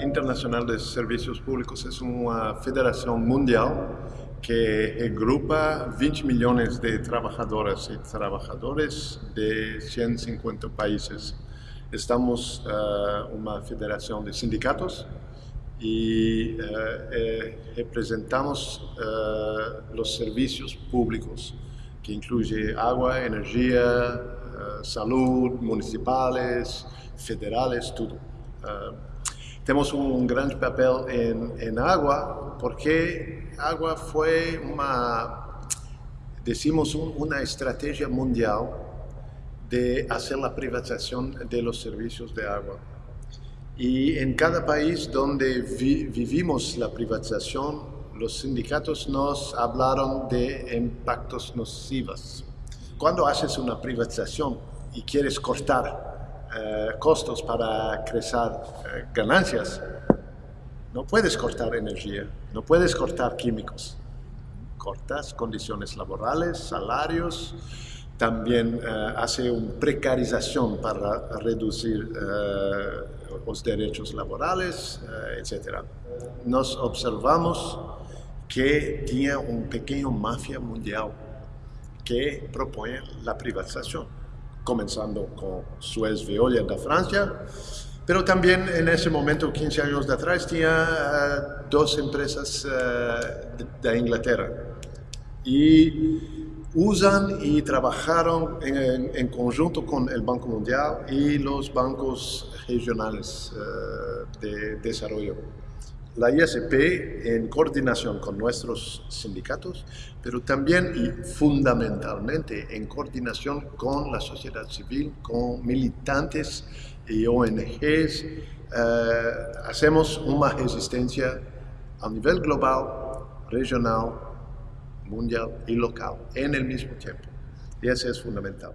Internacional de Servicios Públicos es una federación mundial que agrupa 20 millones de trabajadoras y trabajadores de 150 países. Estamos uh, una federación de sindicatos y uh, eh, representamos uh, los servicios públicos, que incluye agua, energía, salud, municipales, federales, todo. Tenemos un gran papel en, en agua porque agua fue una, decimos, una estrategia mundial de hacer la privatización de los servicios de agua. Y en cada país donde vivimos la privatización, los sindicatos nos hablaron de impactos nocivos. Cuando haces una privatización y quieres cortar eh, costos para crecer eh, ganancias, no puedes cortar energía, no puedes cortar químicos. Cortas condiciones laborales, salarios, también eh, hace una precarización para reducir los derechos laborales, etc. Nos observamos que tenía un pequeño mafia mundial que propone la privatización, comenzando con Suez Veolia de Francia, pero también en ese momento, 15 años de atrás, tenía dos empresas de Inglaterra y usan y trabajaron en, conjunto con el Banco Mundial y los bancos regionales eh, de desarrollo. La ISP en coordinación con nuestros sindicatos, pero también y fundamentalmente en coordinación con la sociedad civil, con militantes y ONGs, eh, hacemos una resistencia a nivel global, regional, mundial y local en el mismo tiempo. Y eso es fundamental.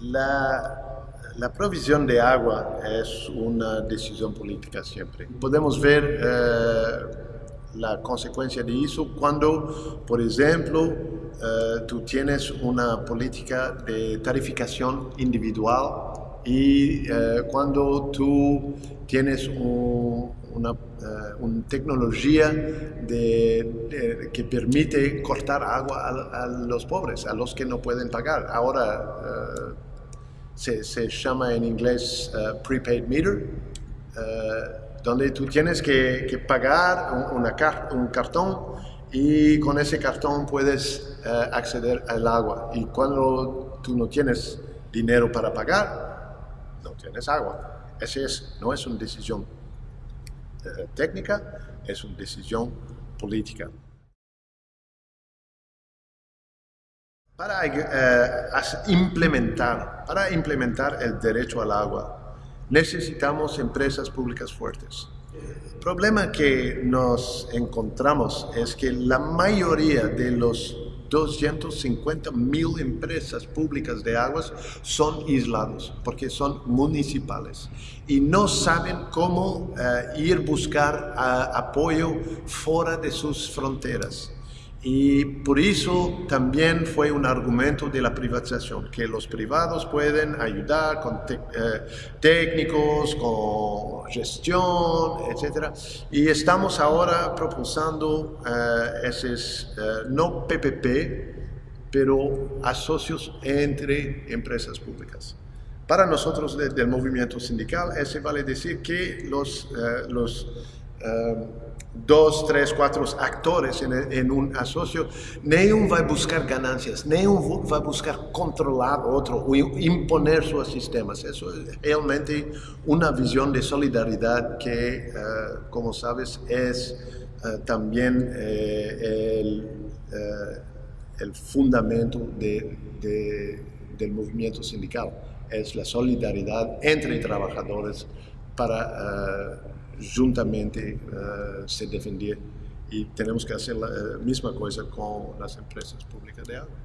La, la provisión de agua es una decisión política siempre. Podemos ver eh, la consecuencia de eso cuando, por ejemplo, eh, tú tienes una política de tarificación individual y eh, cuando tú tienes una, tecnología que permite cortar agua a, los pobres, a los que no pueden pagar. Ahora se, llama en inglés uh, prepaid meter, donde tú tienes que, pagar una, un cartón y con ese cartón puedes acceder al agua. Y cuando tú no tienes dinero para pagar, no tienes agua. Esa es, no es una decisión eh, técnica, es una decisión política. Para eh, implementar, para implementar el derecho al agua, necesitamos empresas públicas fuertes. El problema que nos encontramos es que la mayoría de los 250 mil empresas públicas de aguas son aislados porque son municipales y no saben cómo uh, ir buscar uh, apoyo fuera de sus fronteras. Y por eso también fue un argumento de la privatización, que los privados pueden ayudar con eh, técnicos, con gestión, etc. Y estamos ahora proponiendo eh, esos, eh, no PPP, pero asocios entre empresas públicas. Para nosotros del movimiento sindical, eso vale decir que los, los dos, tres, cuatro actores en, un asocio, nenhum va a buscar ganancias, nenhum va a buscar controlar otro o imponer sus sistemas. Eso es realmente una visión de solidaridad que, eh, como sabes, es eh, también eh, el, el, fundamento de, del movimiento sindical. Es la solidaridad entre trabajadores para juntamente uh, se defender y tenemos que hacer la uh, misma cosa con las empresas públicas de agua.